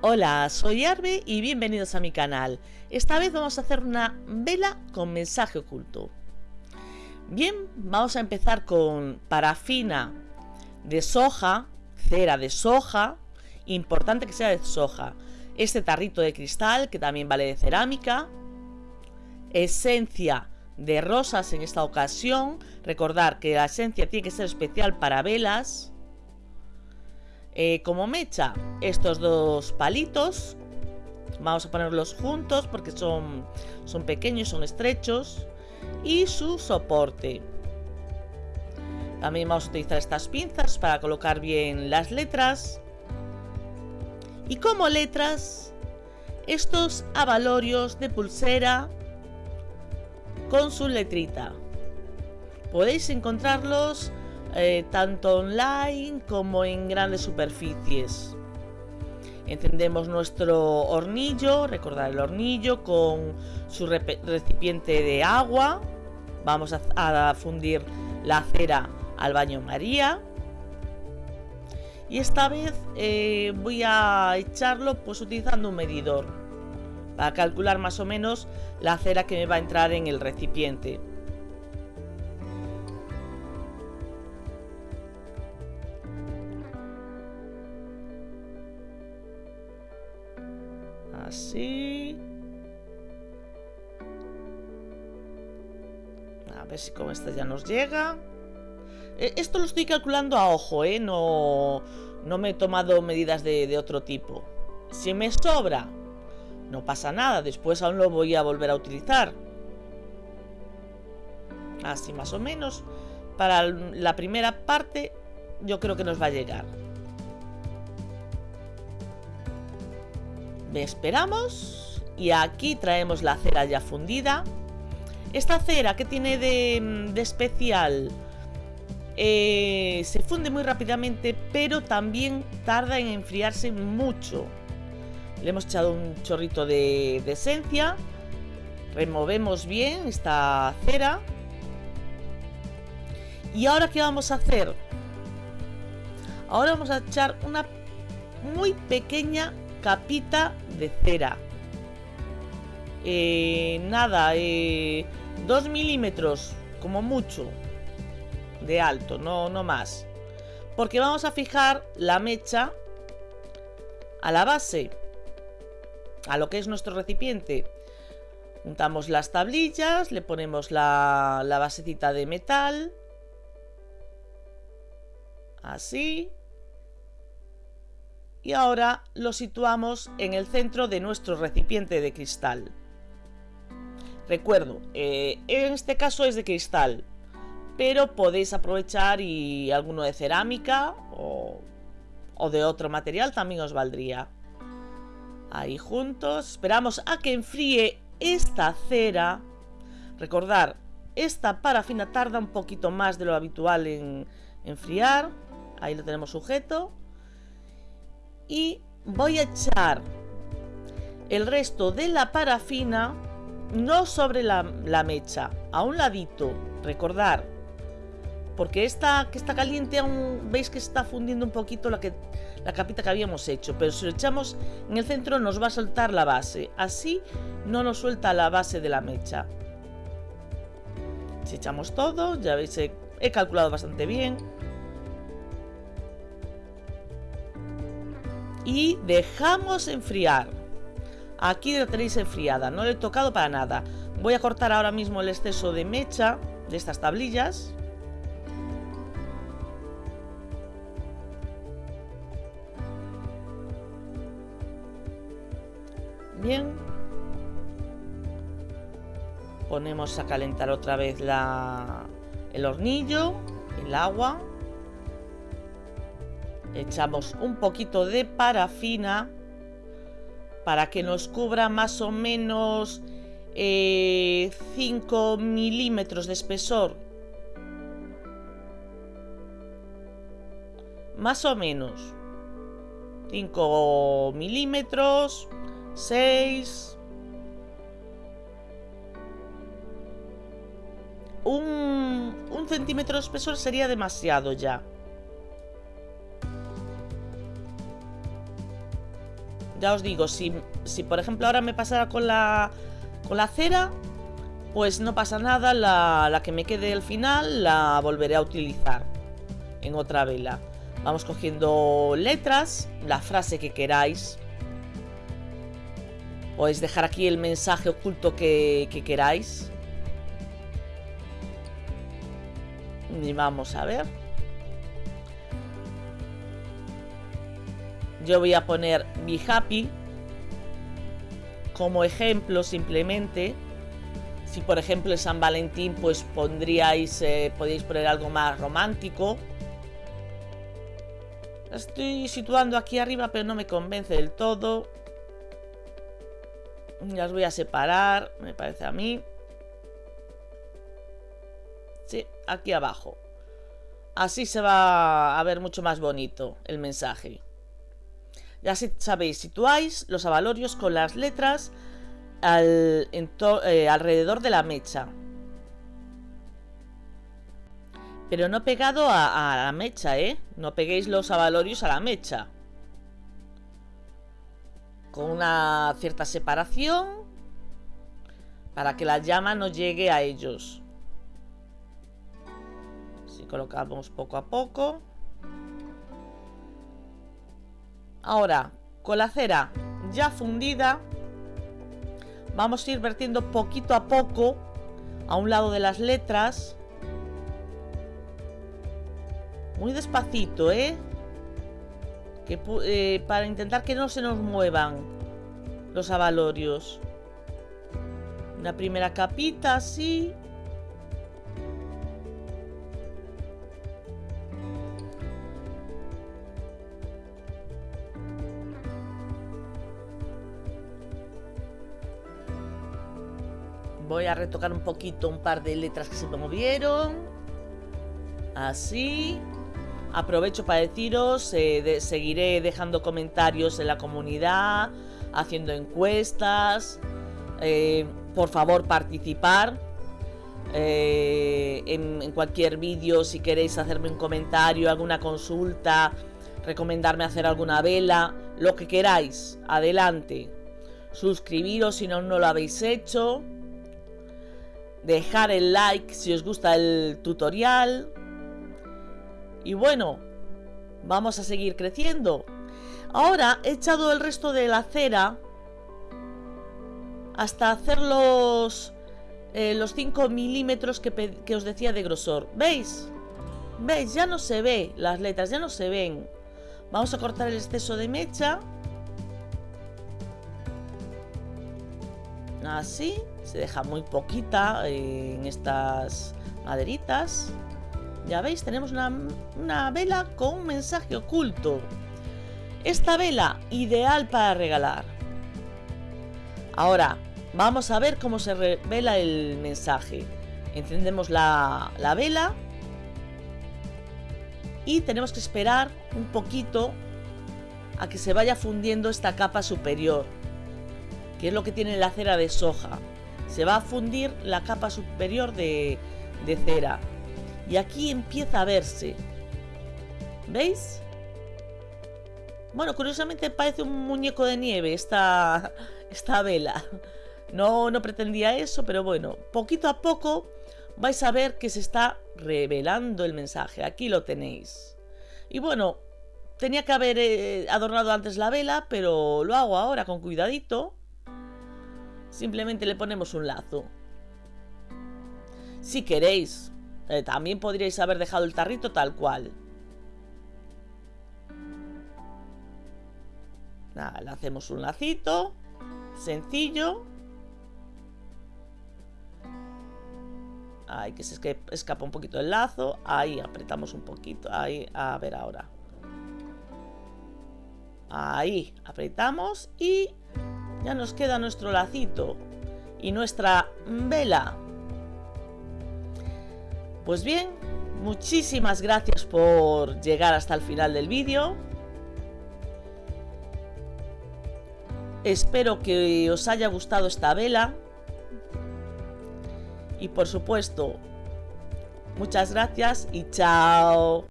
Hola, soy Arbe y bienvenidos a mi canal. Esta vez vamos a hacer una vela con mensaje oculto. Bien, vamos a empezar con parafina de soja, cera de soja, importante que sea de soja, este tarrito de cristal que también vale de cerámica, esencia de rosas en esta ocasión, recordar que la esencia tiene que ser especial para velas, eh, como mecha estos dos palitos vamos a ponerlos juntos porque son, son pequeños, son estrechos y su soporte. También vamos a utilizar estas pinzas para colocar bien las letras. Y como letras estos avalorios de pulsera con su letrita. Podéis encontrarlos eh, tanto online como en grandes superficies. Encendemos nuestro hornillo, recordar el hornillo con su recipiente de agua. Vamos a, fundir la cera al baño María. Y esta vez eh, voy a echarlo pues utilizando un medidor para calcular más o menos la cera que me va a entrar en el recipiente. Ver si con esta ya nos llega. E, esto lo estoy calculando a ojo, ¿eh? No, no me he tomado medidas de, otro tipo. Si me sobra, no pasa nada. Después aún lo voy a volver a utilizar. Así más o menos. Para la primera parte yo creo que nos va a llegar. esperamos y aquí traemos la cera ya fundida. Esta cera que tiene de, especial eh, se funde muy rápidamente pero también tarda en enfriarse mucho. Le hemos echado un chorrito de, de esencia, removemos bien esta cera y ahora qué vamos a hacer ahora vamos a echar una muy pequeña capita de cera. Eh, nada, eh, 2 milímetros, como mucho, de alto, no, no más. Porque vamos a fijar la mecha a la base, a lo que es nuestro recipiente. Juntamos las tablillas, le ponemos la, la basecita de metal. Así y ahora lo situamos en el centro de nuestro recipiente de cristal. Recuerdo, eh, en este caso es de cristal, pero podéis aprovechar y alguno de cerámica o, o de otro material también os valdría. Ahí juntos, esperamos a que enfríe esta cera. Recordar, esta parafina tarda un poquito más de lo habitual en enfriar. Ahí lo tenemos sujeto y voy a echar el resto de la parafina no sobre la, mecha, a un ladito, recordar, porque esta que está caliente aún veis que está fundiendo un poquito la, que, la capita que habíamos hecho, pero si lo echamos en el centro nos va a soltar la base, así no nos suelta la base de la mecha. Si echamos todo, ya veis, he calculado bastante bien, y dejamos enfriar. Aquí la tenéis enfriada, no le he tocado para nada. Voy a cortar ahora mismo el exceso de mecha de estas tablillas. Bien. Ponemos a calentar otra vez el hornillo, el agua echamos un poquito de parafina para que nos cubra más o menos 5 eh, milímetros de espesor. Más o menos. 5 milímetros 6 un, un centímetro de espesor sería demasiado ya ya os digo, si, si por ejemplo ahora me pasara con la, con la cera, pues no pasa nada, la, la que me quede al final la volveré a utilizar en otra vela. Vamos cogiendo letras, la frase que queráis. Podéis dejar aquí el mensaje oculto que, que queráis. Y vamos a ver. Yo voy a poner Be Happy como ejemplo simplemente. Si por ejemplo es San Valentín, pues pondríais, eh, podéis poner algo más romántico. estoy situando aquí arriba, pero no me convence del todo. Las voy a separar, me parece a mí. Sí, aquí abajo. Así se va a ver mucho más bonito el mensaje. Ya sabéis, situáis los avalorios con las letras eh, alrededor de la mecha. Pero no pegado a, la mecha, ¿eh? No peguéis los avalorios a la mecha. Con una cierta separación para que la llama no llegue a ellos. Así colocamos poco a poco. Ahora, con la cera ya fundida, vamos a ir vertiendo poquito a poco a un lado de las letras. Muy despacito, ¿eh? Que, eh, para intentar que no se nos muevan los avalorios. Una primera capita así. Voy a retocar un poquito un par de letras que se movieron. Así. Aprovecho para deciros, eh, seguiré dejando comentarios en la comunidad, haciendo encuestas. Eh, por favor, participar. Eh, en, en, cualquier vídeo, si queréis hacerme un comentario, alguna consulta, recomendarme hacer alguna vela, lo que queráis, adelante. Suscribiros si no, no lo habéis hecho dejar el like si os gusta el tutorial. Y bueno, vamos a seguir creciendo. Ahora he echado el resto de la cera hasta hacer los, eh, los 5 milímetros que, que os decía de grosor. ¿Veis? ¿Veis? Ya no se ve las letras, ya no se ven. Vamos a cortar el exceso de mecha. Así se deja muy poquita en estas maderitas. Ya veis, tenemos una, vela con un mensaje oculto. Esta vela, ideal para regalar. Ahora, vamos a ver cómo se revela el mensaje. Encendemos la, la vela. Y tenemos que esperar un poquito a que se vaya fundiendo esta capa superior. Que es lo que tiene la cera de soja se va a fundir la capa superior de, cera. Y aquí empieza a verse. ¿Veis? Bueno, curiosamente parece un muñeco de nieve esta, esta vela. No, no pretendía eso, pero bueno, poquito a poco vais a ver que se está revelando el mensaje. Aquí lo tenéis. Y bueno, tenía que haber eh, adornado antes la vela, pero lo hago ahora con cuidadito. Simplemente le ponemos un lazo. Si queréis, eh, también podríais haber dejado el tarrito tal cual. Nada, le hacemos un lacito. Sencillo. Ahí que se escapa un poquito el lazo. Ahí apretamos un poquito. Ahí, a ver ahora. Ahí apretamos y ya nos queda nuestro lacito y nuestra vela. Pues bien, muchísimas gracias por llegar hasta el final del vídeo. Espero que os haya gustado esta vela. Y por supuesto, muchas gracias y chao.